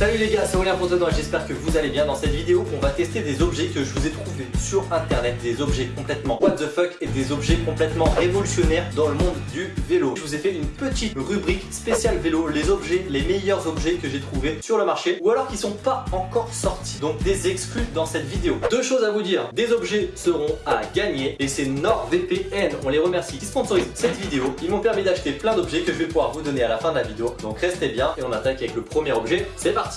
Salut les gars, c'est Aurélien Fontenoy, j'espère que vous allez bien. Dans cette vidéo, on va tester des objets que je vous ai trouvés sur internet, des objets complètement what the fuck et des objets complètement révolutionnaires dans le monde du vélo. Je vous ai fait une petite rubrique spéciale vélo, les objets, les meilleurs objets que j'ai trouvés sur le marché ou alors qui sont pas encore sortis, donc des exclus dans cette vidéo. Deux choses à vous dire, des objets seront à gagner et c'est NordVPN, on les remercie, qui sponsorisent cette vidéo. Ils m'ont permis d'acheter plein d'objets que je vais pouvoir vous donner à la fin de la vidéo, donc restez bien et on attaque avec le premier objet, c'est parti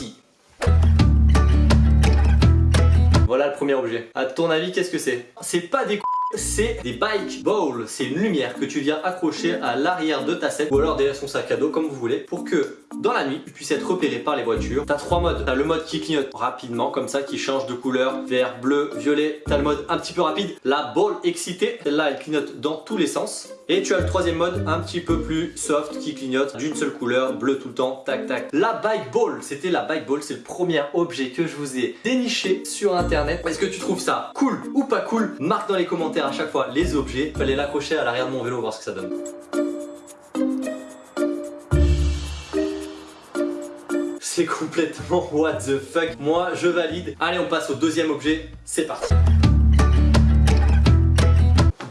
voilà le premier objet. À ton avis, qu'est-ce que c'est? C'est pas des c'est des bike balls. C'est une lumière que tu viens accrocher à l'arrière de ta selle ou alors derrière son sac à dos comme vous voulez pour que dans la nuit tu puisses être repéré par les voitures. T'as trois modes. T'as le mode qui clignote rapidement comme ça qui change de couleur vert, bleu, violet. T'as le mode un petit peu rapide, la ball excitée. Celle-là elle clignote dans tous les sens. Et tu as le troisième mode un petit peu plus soft qui clignote d'une seule couleur, bleu tout le temps, tac tac. La bike ball, c'était la bike ball, c'est le premier objet que je vous ai déniché sur internet. Est-ce que tu trouves ça cool ou pas cool? Marque dans les commentaires à chaque fois les objets. Fallait l'accrocher à l'arrière de mon vélo, voir ce que ça donne. C'est complètement what the fuck. Moi, je valide. Allez, on passe au deuxième objet. C'est parti.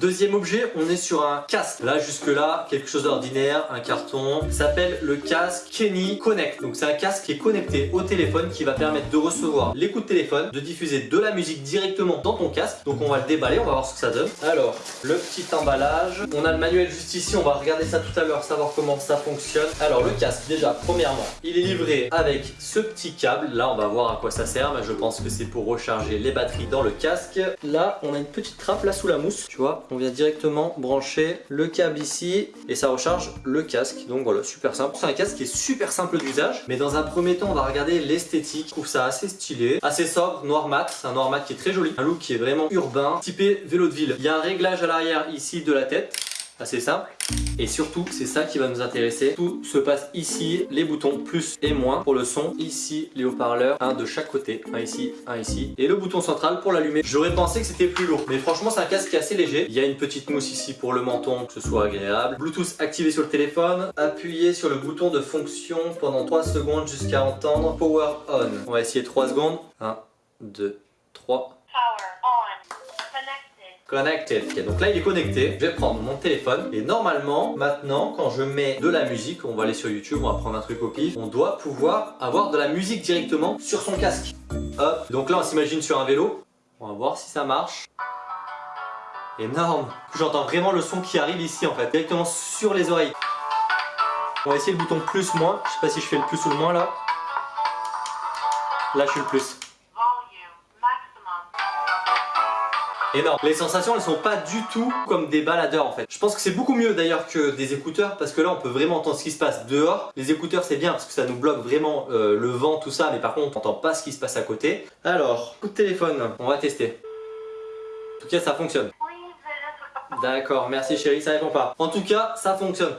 Deuxième objet, on est sur un casque. Là, jusque là, quelque chose d'ordinaire, un carton. S'appelle le casque Kenny Connect. Donc c'est un casque qui est connecté au téléphone qui va permettre de recevoir les coups de téléphone, de diffuser de la musique directement dans ton casque. Donc on va le déballer, on va voir ce que ça donne. Alors, le petit emballage. On a le manuel juste ici, on va regarder ça tout à l'heure, savoir comment ça fonctionne. Alors le casque, déjà, premièrement, il est livré avec ce petit câble. Là, on va voir à quoi ça sert. Je pense que c'est pour recharger les batteries dans le casque. Là, on a une petite trappe là sous la mousse, tu vois directement brancher le câble ici et ça recharge le casque. Donc voilà, super simple. C'est un casque qui est super simple d'usage. Mais dans un premier temps, on va regarder l'esthétique. Je trouve ça assez stylé, assez sobre, noir mat. C'est un noir mat qui est très joli. Un look qui est vraiment urbain, typé vélo de ville. Il y a un réglage à l'arrière ici de la tête assez simple. Et surtout, c'est ça qui va nous intéresser. Tout se passe ici, les boutons plus et moins pour le son. Ici, les haut-parleurs, un de chaque côté, un ici, un ici. Et le bouton central pour l'allumer. J'aurais pensé que c'était plus lourd, mais franchement, c'est un casque qui est assez léger. Il y a une petite mousse ici pour le menton, que ce soit agréable. Bluetooth activé sur le téléphone. Appuyez sur le bouton de fonction pendant 3 secondes jusqu'à entendre Power On. On va essayer 3 secondes. 1, 2, 3. Connected. donc là il est connecté. Je vais prendre mon téléphone et normalement maintenant quand je mets de la musique, on va aller sur YouTube, on va prendre un truc au pif, on doit pouvoir avoir de la musique directement sur son casque. Hop. Donc là on s'imagine sur un vélo. On va voir si ça marche. Énorme. J'entends vraiment le son qui arrive ici en fait, directement sur les oreilles. On va essayer le bouton plus moins. Je sais pas si je fais le plus ou le moins là. Là je suis le plus. Énorme. Les sensations elles sont pas du tout comme des baladeurs en fait. Je pense que c'est beaucoup mieux d'ailleurs que des écouteurs parce que là on peut vraiment entendre ce qui se passe dehors. Les écouteurs c'est bien parce que ça nous bloque vraiment euh, le vent tout ça mais par contre on n'entend pas ce qui se passe à côté. Alors, coup de téléphone, on va tester. En tout cas ça fonctionne. D'accord, merci chérie, ça répond pas. En tout cas, ça fonctionne.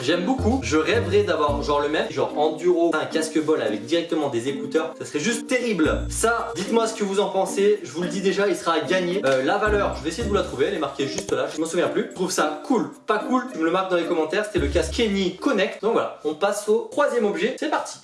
J'aime beaucoup, je rêverais d'avoir genre le même, genre enduro, un casque bol avec directement des écouteurs, ça serait juste terrible. Ça, dites-moi ce que vous en pensez, je vous le dis déjà, il sera à gagner. Euh, la valeur, je vais essayer de vous la trouver, elle est marquée juste là, je m'en souviens plus. Je trouve ça cool, pas cool, tu me le marques dans les commentaires, c'était le casque Kenny Connect. Donc voilà, on passe au troisième objet, c'est parti.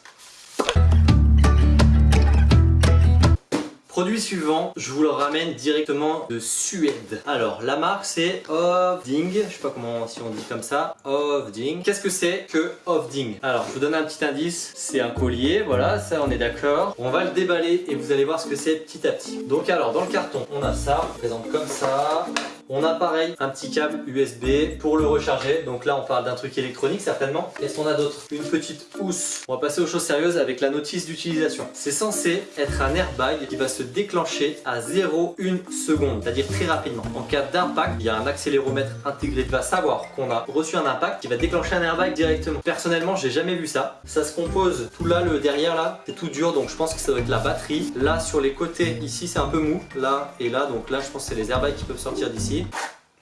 Produit suivant, je vous le ramène directement de Suède. Alors, la marque c'est Ovding, je sais pas comment si on dit comme ça, Ovding. Qu'est-ce que c'est que Ovding? Alors, je vous donne un petit indice, c'est un collier, voilà, ça on est d'accord. On va le déballer et vous allez voir ce que c'est petit à petit. Donc alors, dans le carton, on a ça, on présente comme ça. On a pareil un petit câble USB pour le recharger. Donc là on parle d'un truc électronique certainement. Qu'est-ce qu'on a d'autre Une petite housse. On va passer aux choses sérieuses avec la notice d'utilisation. C'est censé être un airbag qui va se déclencher à 0,1 seconde, c'est-à-dire très rapidement. En cas d'impact, il y a un accéléromètre intégré qui va savoir qu'on a reçu un impact qui va déclencher un airbag directement. Personnellement, j'ai jamais vu ça. Ça se compose tout là, le derrière là, c'est tout dur donc je pense que ça doit être la batterie. Là sur les côtés, ici c'est un peu mou, là et là, donc là je pense que c'est les airbags qui peuvent sortir d'ici.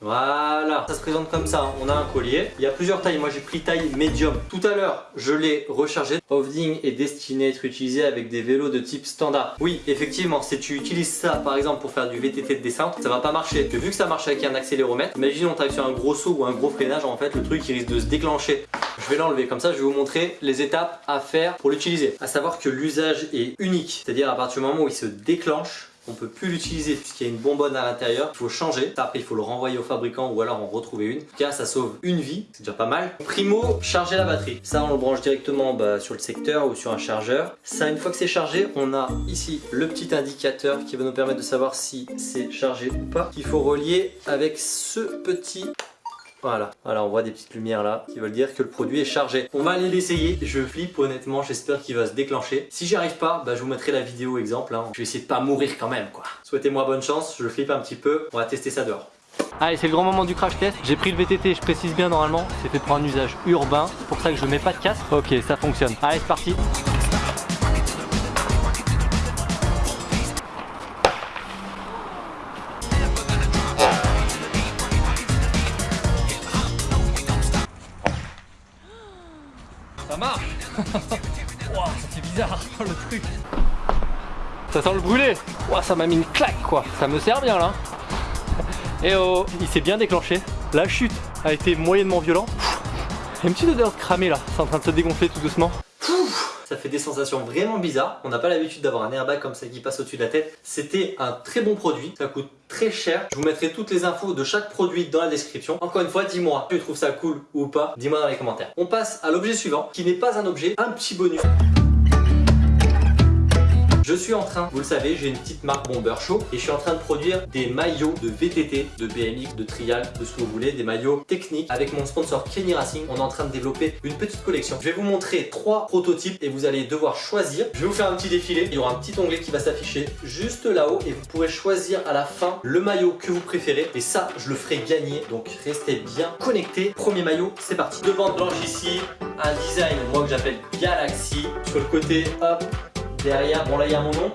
Voilà, ça se présente comme ça, on a un collier. Il y a plusieurs tailles, moi j'ai pris taille médium. Tout à l'heure, je l'ai rechargé. Holding est destiné à être utilisé avec des vélos de type standard. Oui, effectivement, si tu utilises ça par exemple pour faire du VTT de descente, ça va pas marcher. vu que ça marche avec un accéléromètre, imagine on travaille sur un gros saut ou un gros freinage, en fait le truc risque de se déclencher. Je vais l'enlever, comme ça je vais vous montrer les étapes à faire pour l'utiliser. À savoir que l'usage est unique, c'est-à-dire à partir du moment où il se déclenche, on peut plus l'utiliser puisqu'il y a une bonbonne à l'intérieur. Il faut changer. Après, il faut le renvoyer au fabricant ou alors en retrouver une. En tout cas, ça sauve une vie. C'est déjà pas mal. Primo, charger la batterie. Ça, on le branche directement bah, sur le secteur ou sur un chargeur. Ça, une fois que c'est chargé, on a ici le petit indicateur qui va nous permettre de savoir si c'est chargé ou pas. Il faut relier avec ce petit voilà, voilà, on voit des petites lumières là qui veulent dire que le produit est chargé. On va aller l'essayer. Je flippe honnêtement, j'espère qu'il va se déclencher. Si j'y arrive pas, bah, je vous mettrai la vidéo exemple. Hein. Je vais essayer de pas mourir quand même quoi. Souhaitez-moi bonne chance, je flippe un petit peu. On va tester ça dehors. Allez, c'est le grand moment du crash test. J'ai pris le VTT, je précise bien normalement, c'est fait pour un usage urbain. C'est pour ça que je mets pas de casque. Ok, ça fonctionne. Allez, c'est parti. Wow, ça bizarre le truc. Ça sent le brûlé. Wow, Ça m'a mis une claque quoi. Ça me sert bien là. Et oh Il s'est bien déclenché. La chute a été moyennement violente. Il y a une petite odeur de cramé là. C'est en train de se dégonfler tout doucement fait des sensations vraiment bizarres. On n'a pas l'habitude d'avoir un airbag comme ça qui passe au-dessus de la tête. C'était un très bon produit, ça coûte très cher. Je vous mettrai toutes les infos de chaque produit dans la description. Encore une fois, dis-moi, tu trouves ça cool ou pas? Dis-moi dans les commentaires. On passe à l'objet suivant, qui n'est pas un objet, un petit bonus. Je suis en train, vous le savez, j'ai une petite marque Bomber Show et je suis en train de produire des maillots de VTT, de BMX, de trial, de ce que vous voulez, des maillots techniques. Avec mon sponsor Kenny Racing, on est en train de développer une petite collection. Je vais vous montrer trois prototypes et vous allez devoir choisir. Je vais vous faire un petit défilé. Il y aura un petit onglet qui va s'afficher juste là-haut et vous pourrez choisir à la fin le maillot que vous préférez. Et ça, je le ferai gagner. Donc restez bien connectés. Premier maillot, c'est parti. Deux bandes blanches ici, un design, moi que j'appelle Galaxy. Sur le côté, hop, Derrière, bon là il y a mon nom.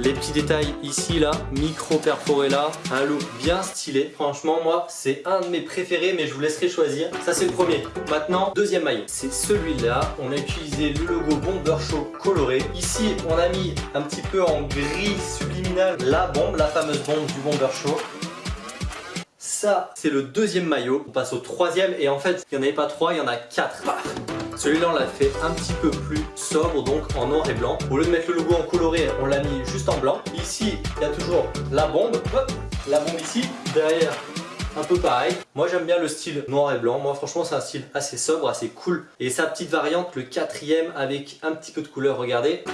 Les petits détails ici, là, micro perforé là, un look bien stylé. Franchement, moi, c'est un de mes préférés, mais je vous laisserai choisir. Ça, c'est le premier. Maintenant, deuxième maillot, c'est celui-là. On a utilisé le logo Bomber Show coloré. Ici, on a mis un petit peu en gris subliminal la bombe, la fameuse bombe du Bomber Show. Ça, c'est le deuxième maillot. On passe au troisième, et en fait, il n'y en avait pas trois, il y en a quatre. Celui-là, on l'a fait un petit peu plus sobre, donc en noir et blanc. Au lieu de mettre le logo en coloré, on l'a mis juste en blanc. Ici, il y a toujours la bombe. la bombe ici. Derrière, un peu pareil. Moi j'aime bien le style noir et blanc. Moi franchement c'est un style assez sobre, assez cool. Et sa petite variante, le quatrième avec un petit peu de couleur, regardez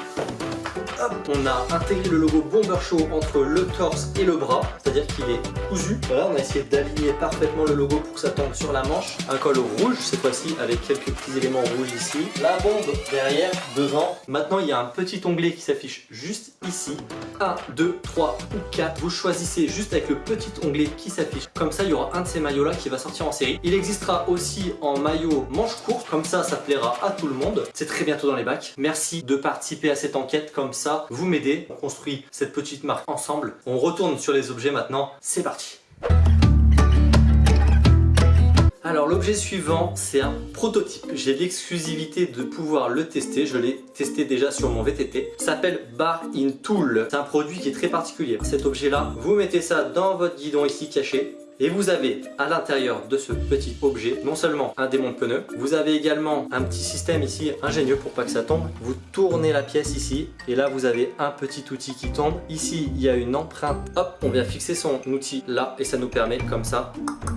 on a intégré le logo Bomber Show entre le torse et le bras, c'est-à-dire qu'il est cousu. Voilà, on a essayé d'aligner parfaitement le logo pour que ça tombe sur la manche. Un col rouge cette fois-ci avec quelques petits éléments rouges ici. La bombe derrière, devant. Maintenant, il y a un petit onglet qui s'affiche juste ici. 1, 2, 3 ou 4. Vous choisissez juste avec le petit onglet qui s'affiche. Comme ça, il y aura un de ces maillots là qui va sortir en série. Il existera aussi en maillot manche courte. Comme ça, ça plaira à tout le monde. C'est très bientôt dans les bacs. Merci de participer à cette enquête. Comme ça, vous m'aider. On construit cette petite marque ensemble. On retourne sur les objets maintenant. C'est parti alors l'objet suivant, c'est un prototype. J'ai l'exclusivité de pouvoir le tester. Je l'ai testé déjà sur mon VTT. S'appelle Bar in Tool. C'est un produit qui est très particulier. Cet objet-là, vous mettez ça dans votre guidon ici caché. Et vous avez à l'intérieur de ce petit objet non seulement un démon de pneu, vous avez également un petit système ici ingénieux pour pas que ça tombe. Vous tournez la pièce ici et là vous avez un petit outil qui tombe. Ici il y a une empreinte, hop, on vient fixer son outil là et ça nous permet comme ça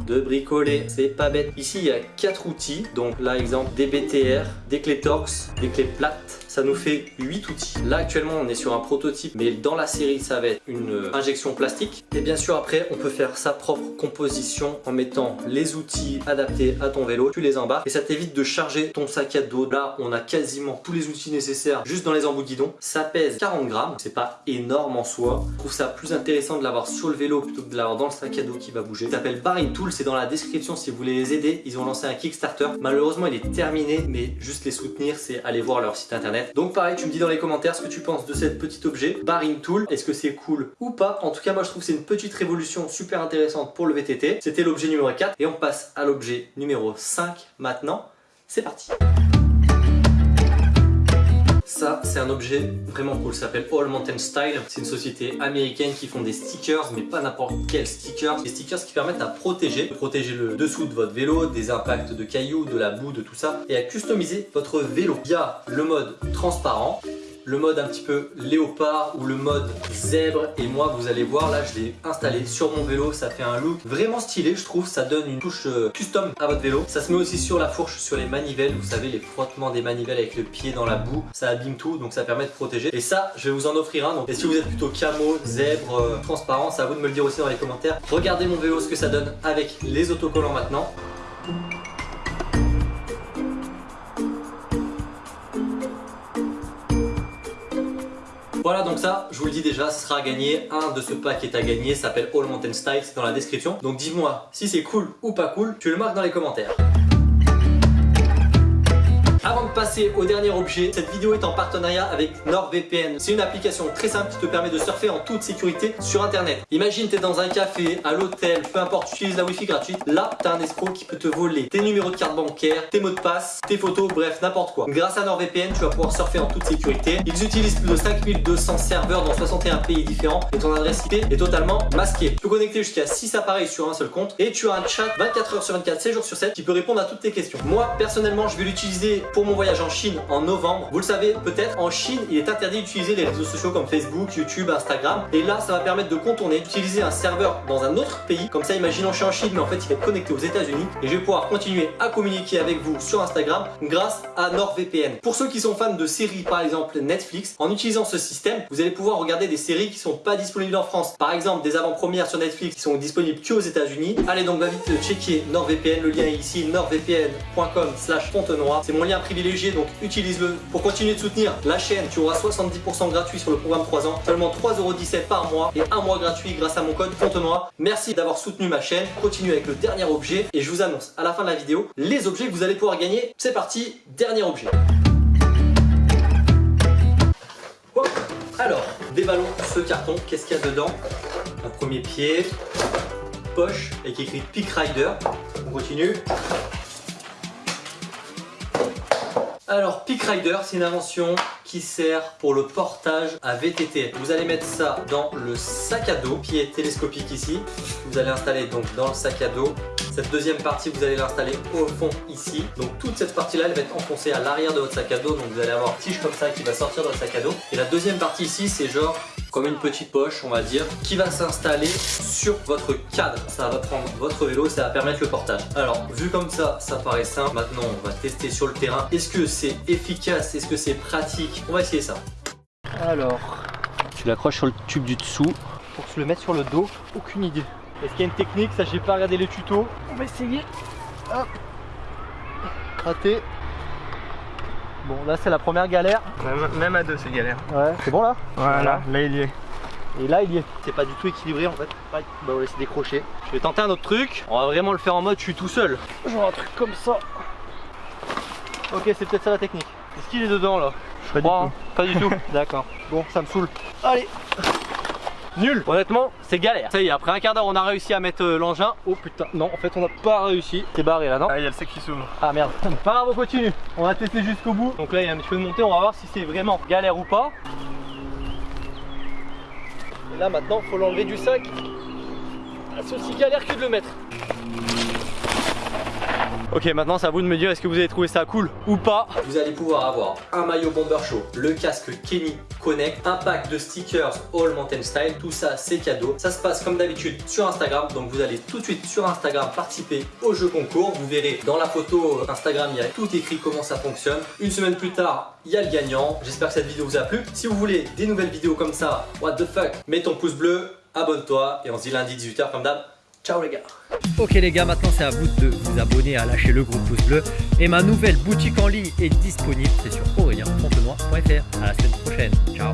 de bricoler. C'est pas bête. Ici il y a quatre outils, donc là exemple des BTR, des clés Torx, des clés plates, ça nous fait 8 outils. Là actuellement on est sur un prototype mais dans la série ça va être une injection plastique et bien sûr après on peut faire sa propre composition en mettant les outils adaptés à ton vélo, tu les embarques et ça t'évite de charger ton sac à dos. Là on a quasiment tous les outils nécessaires juste dans les embouts de guidon. Ça pèse 40 grammes, c'est pas énorme en soi. Je trouve ça plus intéressant de l'avoir sur le vélo plutôt que de l'avoir dans le sac à dos qui va bouger. Ça s'appelle Barring Tool, c'est dans la description si vous voulez les aider. Ils ont lancé un Kickstarter. Malheureusement il est terminé mais juste les soutenir c'est aller voir leur site internet. Donc pareil, tu me dis dans les commentaires ce que tu penses de cet petit objet, Barring Tool. Est-ce que c'est cool ou pas? En tout cas, moi je trouve que c'est une petite révolution super intéressante pour le C'était l'objet numéro 4 et on passe à l'objet numéro 5 maintenant. C'est parti ça, c'est un objet vraiment cool, ça s'appelle All Mountain Style. C'est une société américaine qui font des stickers, mais pas n'importe quel stickers. Des stickers qui permettent à protéger, de protéger le dessous de votre vélo, des impacts de cailloux, de la boue, de tout ça, et à customiser votre vélo. Il y a le mode transparent, le mode un petit peu léopard ou le mode zèbre. Et moi vous allez voir là je l'ai installé sur mon vélo. Ça fait un look vraiment stylé je trouve. Ça donne une touche euh, custom à votre vélo. Ça se met aussi sur la fourche sur les manivelles. Vous savez les frottements des manivelles avec le pied dans la boue ça abîme tout donc ça permet de protéger. Et ça je vais vous en offrir un. Donc et si vous êtes plutôt camo zèbre euh, transparent c'est à vous de me le dire aussi dans les commentaires. Regardez mon vélo ce que ça donne avec les autocollants maintenant Voilà donc ça, je vous le dis déjà, ce sera à gagner. Un de ce pack est à gagner, s'appelle All Mountain Style, c'est dans la description. Donc dis-moi si c'est cool ou pas cool, tu le marques dans les commentaires. Passer au dernier objet, cette vidéo est en partenariat avec NordVPN. C'est une application très simple qui te permet de surfer en toute sécurité sur internet. Imagine tu es dans un café, à l'hôtel, peu importe, tu utilises la wifi gratuite. Là, tu as un escroc qui peut te voler tes numéros de carte bancaire, tes mots de passe, tes photos, bref, n'importe quoi. Grâce à NordVPN, tu vas pouvoir surfer en toute sécurité. Ils utilisent plus de 5200 serveurs dans 61 pays différents et ton adresse IP est totalement masquée. Tu peux connecter jusqu'à 6 appareils sur un seul compte et tu as un chat 24 h sur 24, 7 jours sur 7 qui peut répondre à toutes tes questions. Moi, personnellement, je vais l'utiliser pour mon voyage en Chine en novembre. Vous le savez peut-être, en Chine, il est interdit d'utiliser les réseaux sociaux comme Facebook, YouTube, Instagram. Et là, ça va permettre de contourner, d'utiliser un serveur dans un autre pays. Comme ça, imaginons je suis en Chine, mais en fait, il va être connecté aux États-Unis. Et je vais pouvoir continuer à communiquer avec vous sur Instagram grâce à NordVPN. Pour ceux qui sont fans de séries, par exemple Netflix, en utilisant ce système, vous allez pouvoir regarder des séries qui sont pas disponibles en France. Par exemple, des avant-premières sur Netflix qui sont disponibles que aux États-Unis. Allez donc va vite checker NordVPN. Le lien est ici, nordvpn.com slash Fontenoy. C'est mon lien privilégié, donc utilise-le pour continuer de soutenir la chaîne. Tu auras 70% gratuit sur le programme 3 ans, seulement 3,17€ par mois et un mois gratuit grâce à mon code Fontenoy. Merci d'avoir soutenu ma chaîne. Continue avec le dernier objet et je vous annonce à la fin de la vidéo les objets que vous allez pouvoir gagner. C'est parti, dernier objet. Alors, déballons ce carton. Qu'est-ce qu'il y a dedans? Un premier pied, poche avec écrit Peak Rider. On continue. Alors Peak Rider, c'est une invention qui sert pour le portage à VTT. Vous allez mettre ça dans le sac à dos, qui est télescopique ici. Vous allez installer donc dans le sac à dos. Cette deuxième partie, vous allez l'installer au fond ici. Donc toute cette partie-là, elle va être enfoncée à l'arrière de votre sac à dos. Donc vous allez avoir une tige comme ça qui va sortir de votre sac à dos. Et la deuxième partie ici, c'est genre comme une petite poche on va dire qui va s'installer sur votre cadre. Ça va prendre votre vélo ça va permettre le portage. Alors vu comme ça ça paraît simple. Maintenant on va tester sur le terrain. Est-ce que c'est efficace? Est-ce que c'est pratique? On va essayer ça. Alors tu l'accroches sur le tube du dessous. pour se le mettre sur le dos aucune idée est-ce qu'il y a une technique ça j'ai pas regardé les tutos on va essayer hop raté Bon là c'est la première galère. Même, à deux c'est galère. Ouais, c'est bon là? Voilà, là il y est. Et là il y est. C'est pas du tout équilibré en fait. Bah on va laisser décrocher. Je vais tenter un autre truc. On va vraiment le faire en mode je suis tout seul. Genre un truc comme ça. Ok c'est peut-être ça la technique. Est-ce qu'il est dedans là? Pas du tout. Pas du tout. D'accord. Bon ça me saoule. Allez Nul Honnêtement, c'est galère. Ça y est, après un quart d'heure, on a réussi à mettre euh, l'engin. Oh putain, non, en fait, on n'a pas réussi. C'est barré là, non Ah, il y a le sec qui s'ouvre. Ah merde. Pas grave, on continue. On va tester jusqu'au bout. Donc là, il y a un petit peu de montée. On va voir si c'est vraiment galère ou pas. Et là, maintenant, il faut l'enlever du sac. Ah, c'est aussi galère que de le mettre. Ok maintenant c'est à vous de me dire est-ce que vous avez trouvé ça cool ou pas Vous allez pouvoir avoir un maillot Bomber Show, le casque Kenny Connect, un pack de stickers All Mountain Style, tout ça c'est cadeau. Ça se passe comme d'habitude sur Instagram, donc vous allez tout de suite sur Instagram participer au jeu concours. Vous verrez dans la photo Instagram, il y a tout écrit comment ça fonctionne. Une semaine plus tard, il y a le gagnant. J'espère que cette vidéo vous a plu. Si vous voulez des nouvelles vidéos comme ça, what the fuck, mets ton pouce bleu, abonne-toi et on se dit lundi 18h comme d'hab. Ciao les gars Ok les gars, maintenant c'est à vous de vous abonner, à lâcher le gros pouce bleu. Et ma nouvelle boutique en ligne est disponible, c'est sur aurélien.fontenoy.fr. À la semaine prochaine, ciao